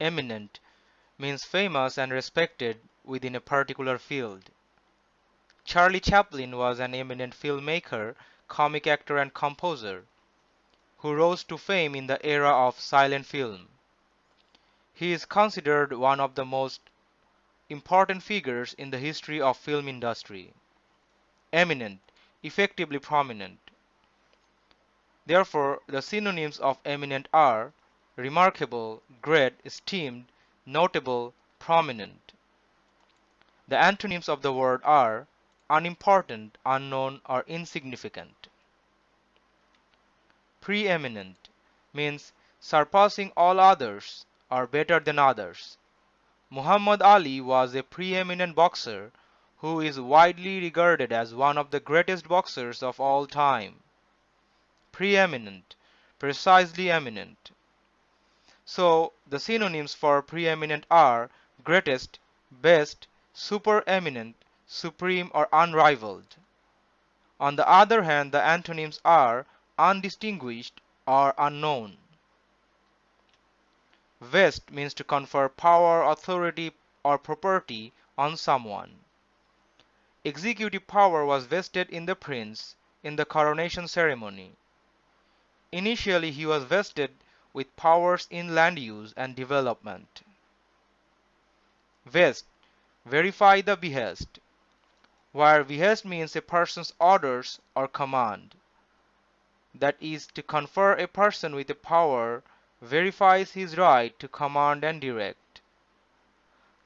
eminent means famous and respected within a particular field. Charlie Chaplin was an eminent filmmaker, comic actor and composer, who rose to fame in the era of silent film. He is considered one of the most important figures in the history of film industry. Eminent, effectively prominent. Therefore, the synonyms of eminent are remarkable, great, esteemed, notable, prominent. The antonyms of the word are unimportant, unknown, or insignificant. Preeminent means surpassing all others or better than others. Muhammad Ali was a preeminent boxer who is widely regarded as one of the greatest boxers of all time. Preeminent, precisely eminent. So the synonyms for preeminent are greatest, best, supereminent, supreme or unrivaled. On the other hand, the antonyms are undistinguished or unknown. Vest means to confer power, authority or property on someone. Executive power was vested in the prince in the coronation ceremony. Initially he was vested with powers in land use and development. Vest verify the behest where behest means a person's orders or command. That is, to confer a person with a power verifies his right to command and direct.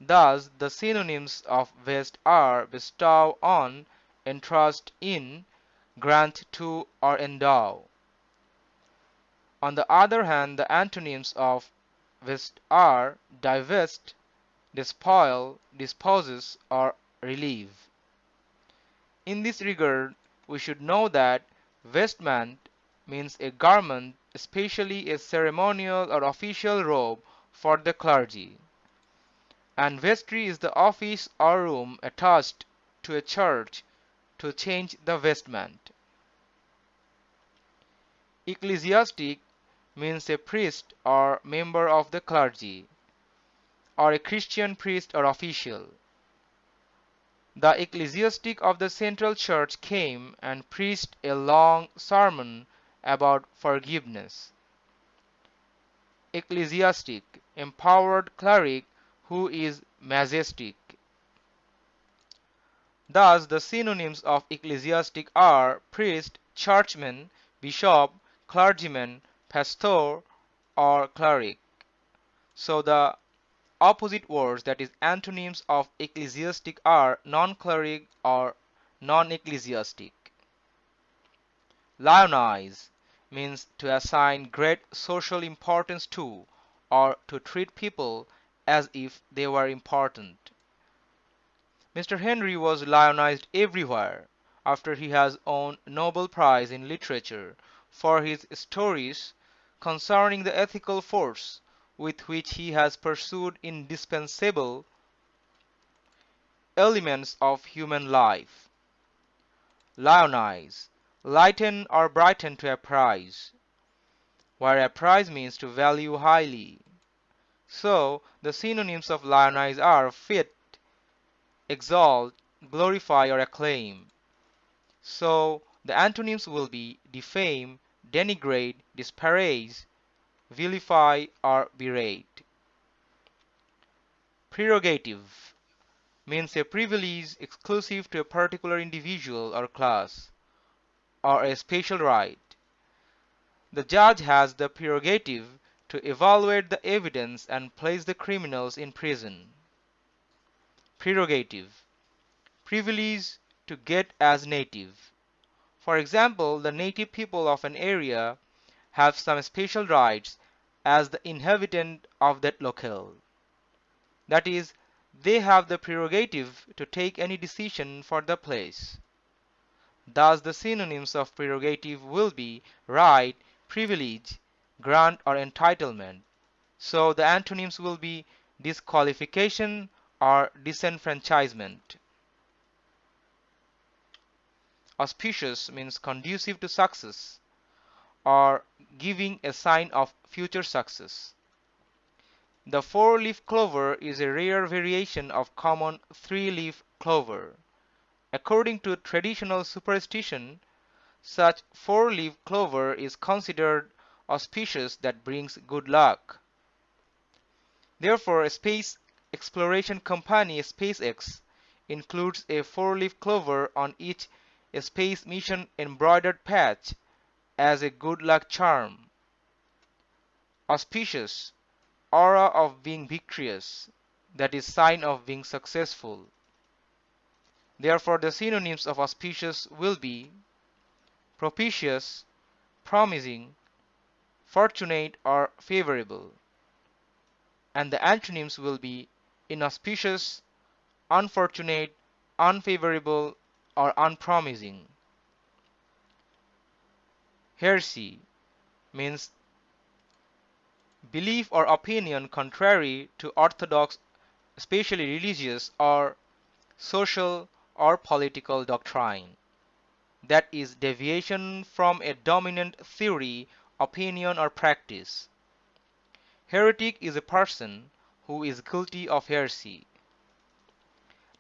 Thus, the synonyms of vest are bestow on, entrust in, grant to, or endow. On the other hand, the antonyms of vest are divest, despoil, disposes, or relieve. In this regard, we should know that vestment means a garment, especially a ceremonial or official robe for the clergy, and vestry is the office or room attached to a church to change the vestment. Ecclesiastic means a priest or member of the clergy, or a Christian priest or official. The ecclesiastic of the Central Church came and preached a long sermon about forgiveness. Ecclesiastic, empowered cleric who is majestic. Thus, the synonyms of ecclesiastic are priest, churchman, bishop, clergyman, pastor, or cleric. So the opposite words that is antonyms of ecclesiastic are non-cleric or non-ecclesiastic. Lionize means to assign great social importance to or to treat people as if they were important. Mr. Henry was lionized everywhere after he has won Nobel Prize in Literature for his stories concerning the ethical force with which he has pursued indispensable elements of human life. Lionize, lighten or brighten to apprise, where apprise means to value highly. So the synonyms of lionize are fit, exalt, glorify or acclaim. So the antonyms will be defame, denigrate, disparage, vilify or berate. Prerogative means a privilege exclusive to a particular individual or class, or a special right. The judge has the prerogative to evaluate the evidence and place the criminals in prison. Prerogative Privilege to get as native. For example, the native people of an area have some special rights as the inhabitant of that locale. That is, they have the prerogative to take any decision for the place. Thus the synonyms of prerogative will be right, privilege, grant or entitlement. So the antonyms will be disqualification or disenfranchisement. Auspicious means conducive to success or giving a sign of future success. The four-leaf clover is a rare variation of common three-leaf clover. According to traditional superstition, such four-leaf clover is considered auspicious that brings good luck. Therefore, a space exploration company SpaceX includes a four-leaf clover on each space mission embroidered patch as a good luck charm. Auspicious, aura of being victorious, that is sign of being successful. Therefore, the synonyms of auspicious will be propitious, promising, fortunate or favorable. And the antonyms will be inauspicious, unfortunate, unfavorable or unpromising. Heresy means belief or opinion contrary to orthodox, especially religious or social or political doctrine. That is deviation from a dominant theory, opinion or practice. Heretic is a person who is guilty of heresy.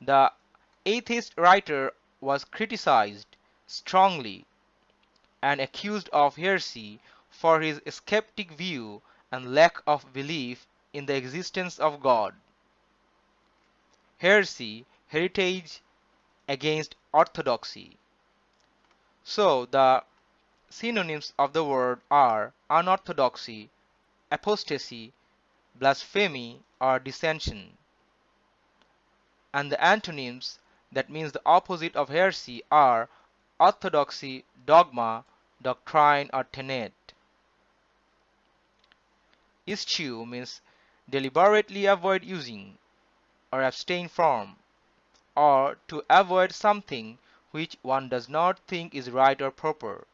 The atheist writer was criticized strongly and accused of heresy for his skeptic view and lack of belief in the existence of God. Heresy, heritage against orthodoxy. So the synonyms of the word are unorthodoxy, apostasy, blasphemy, or dissension and the antonyms that means the opposite of heresy are orthodoxy, dogma, doctrine or tenet. Eschew means deliberately avoid using or abstain from or to avoid something which one does not think is right or proper.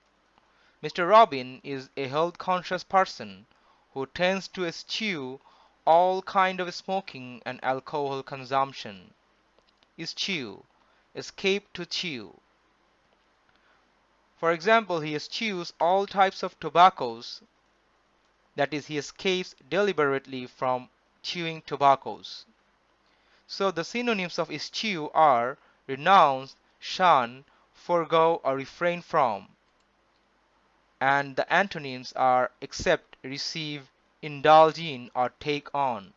Mr. Robin is a health conscious person who tends to eschew all kind of smoking and alcohol consumption eschew, escape to chew. For example, he eschews all types of tobaccos, that is, he escapes deliberately from chewing tobaccos. So the synonyms of eschew are renounce, shun, forego or refrain from. And the antonyms are accept, receive, indulge in or take on.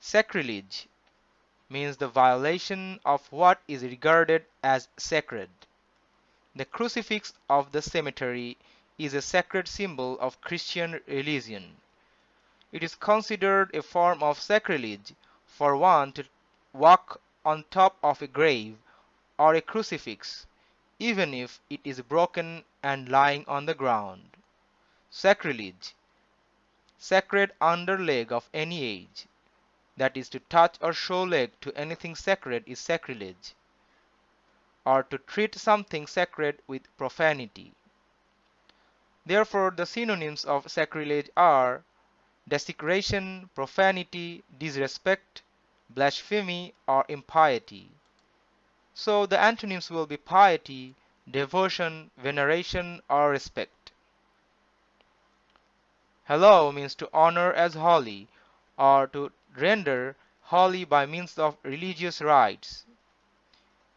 Sacrilege means the violation of what is regarded as sacred. The crucifix of the cemetery is a sacred symbol of Christian religion. It is considered a form of sacrilege for one to walk on top of a grave or a crucifix, even if it is broken and lying on the ground. Sacrilege Sacred underleg of any age that is to touch or show leg to anything sacred is sacrilege or to treat something sacred with profanity. Therefore, the synonyms of sacrilege are desecration, profanity, disrespect, blasphemy, or impiety. So the antonyms will be piety, devotion, veneration, or respect. Hallow means to honor as holy or to render holy by means of religious rites.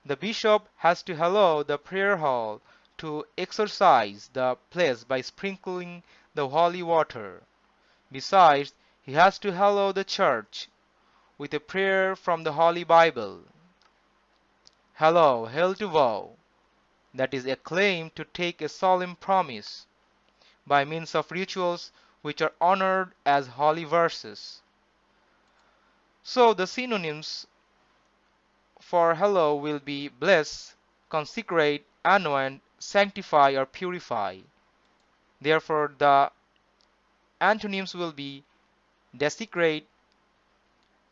The bishop has to hallow the prayer hall to exorcise the place by sprinkling the holy water. Besides, he has to hallow the church with a prayer from the Holy Bible. Hallow, hail to vow, that is a claim to take a solemn promise by means of rituals which are honored as holy verses. So the synonyms for hallow will be bless, consecrate, anoint, sanctify or purify. Therefore the antonyms will be desecrate,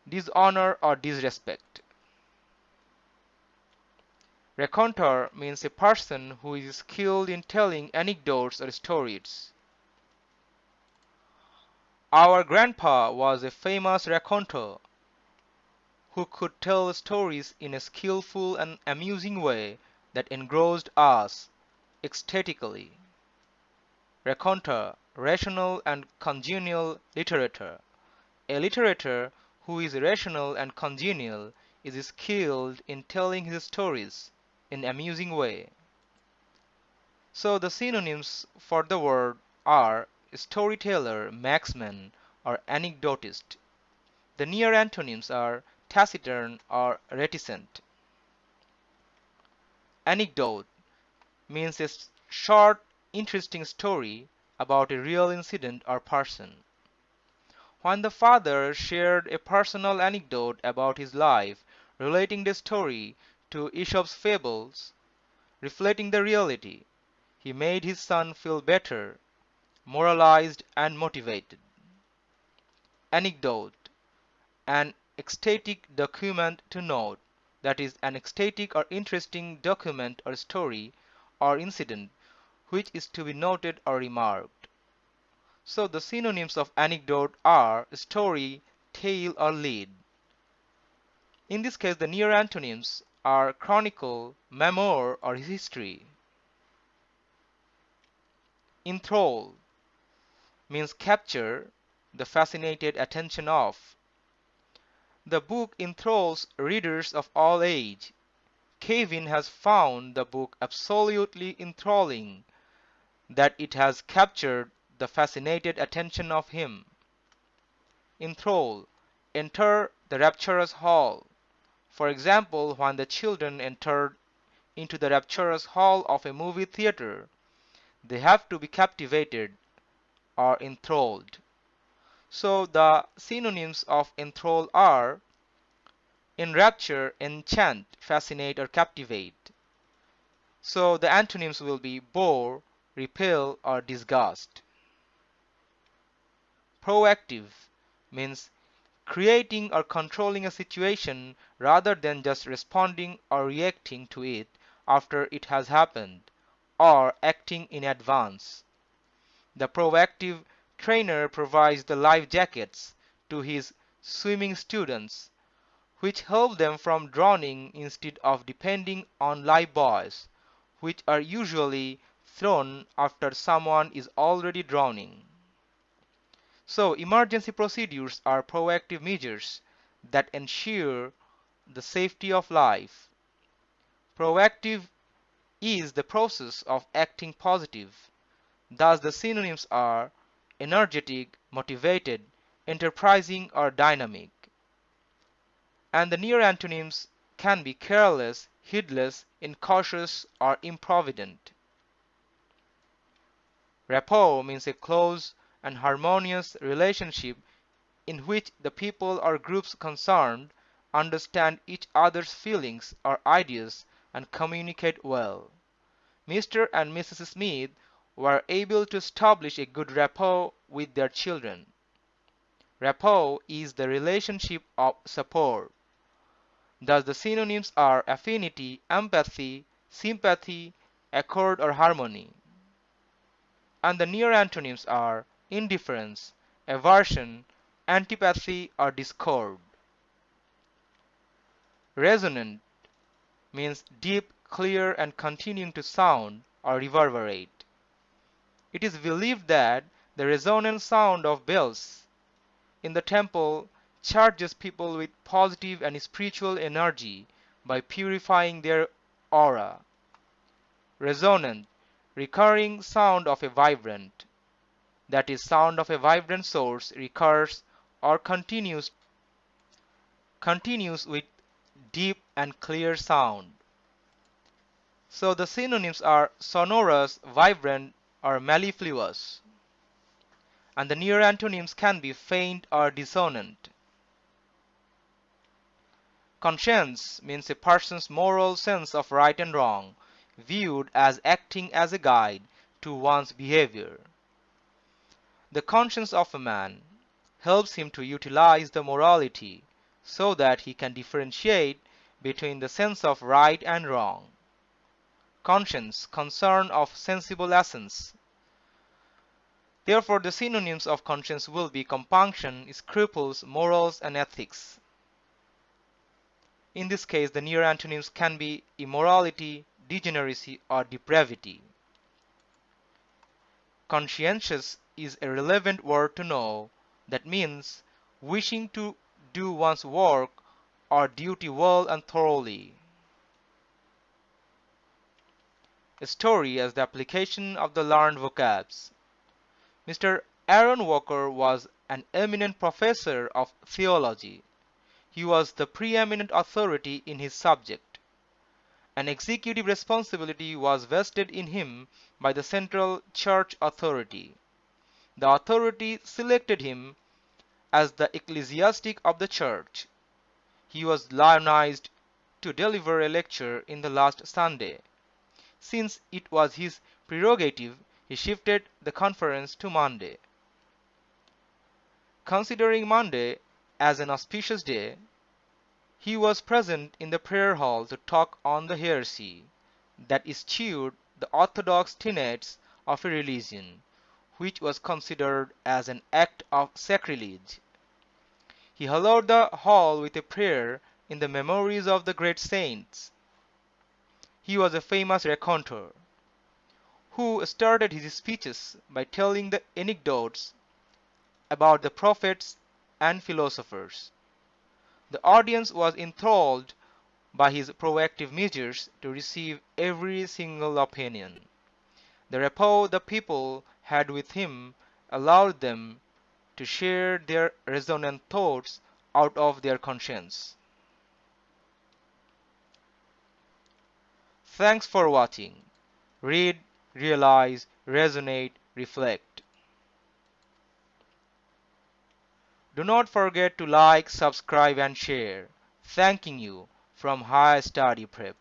dishonor or disrespect. Raconteur means a person who is skilled in telling anecdotes or stories. Our grandpa was a famous raconteur who could tell stories in a skillful and amusing way that engrossed us ecstatically. Raconteur rational and congenial literature. A literature who is rational and congenial is skilled in telling his stories in amusing way. So the synonyms for the word are storyteller, marksman, or anecdotist. The near antonyms are taciturn or reticent. Anecdote means a short, interesting story about a real incident or person. When the father shared a personal anecdote about his life, relating the story to Aesop's fables, reflecting the reality, he made his son feel better, moralized and motivated. Anecdote An ecstatic document to note, that is, an ecstatic or interesting document or story or incident which is to be noted or remarked. So the synonyms of anecdote are story, tale or lead. In this case the near antonyms are chronicle, memoir or history. Enthrall means capture the fascinated attention of. The book enthralls readers of all age. Kevin has found the book absolutely enthralling, that it has captured the fascinated attention of him. Enthrall, enter the rapturous hall. For example, when the children entered into the rapturous hall of a movie theater, they have to be captivated or enthralled. So the synonyms of enthrall are enrapture, enchant, fascinate or captivate. So the antonyms will be bore, repel or disgust. Proactive means creating or controlling a situation rather than just responding or reacting to it after it has happened, or acting in advance. The proactive trainer provides the life jackets to his swimming students, which help them from drowning instead of depending on life buoys, which are usually thrown after someone is already drowning. So emergency procedures are proactive measures that ensure the safety of life. Proactive is the process of acting positive. Thus the synonyms are energetic, motivated, enterprising or dynamic. And the near antonyms can be careless, heedless, incautious or improvident. Rapport means a close and harmonious relationship in which the people or groups concerned understand each other's feelings or ideas and communicate well. Mr. and Mrs. Smith were able to establish a good rapport with their children. Rapport is the relationship of support. Thus the synonyms are affinity, empathy, sympathy, accord or harmony. And the near antonyms are indifference, aversion, antipathy or discord. Resonant means deep, clear and continuing to sound or reverberate. It is believed that the resonant sound of bells in the temple charges people with positive and spiritual energy by purifying their aura. Resonant, recurring sound of a vibrant that is sound of a vibrant source recurs or continues continues with deep and clear sound. So the synonyms are sonorous, vibrant or mellifluous. And the near antonyms can be faint or dissonant. Conscience means a person's moral sense of right and wrong, viewed as acting as a guide to one's behavior. The conscience of a man helps him to utilize the morality so that he can differentiate between the sense of right and wrong. Conscience, concern of sensible essence. Therefore, the synonyms of conscience will be compunction, scruples, morals, and ethics. In this case, the near antonyms can be immorality, degeneracy, or depravity. Conscientious is a relevant word to know that means wishing to do one's work or duty well and thoroughly. A story as the application of the learned vocabs. Mr. Aaron Walker was an eminent professor of theology. He was the preeminent authority in his subject. An executive responsibility was vested in him by the central church authority. The authority selected him as the ecclesiastic of the church. He was lionized to deliver a lecture in the last Sunday. Since it was his prerogative, he shifted the conference to Monday. Considering Monday as an auspicious day, he was present in the prayer hall to talk on the heresy that eschewed the orthodox tenets of a religion, which was considered as an act of sacrilege. He hallowed the hall with a prayer in the memories of the great saints. He was a famous raconteur, who started his speeches by telling the anecdotes about the prophets and philosophers. The audience was enthralled by his proactive measures to receive every single opinion. The rapport the people had with him allowed them to share their resonant thoughts out of their conscience. Thanks for watching. Read, realize, resonate, reflect. Do not forget to like, subscribe and share. Thanking you from High Study Prep.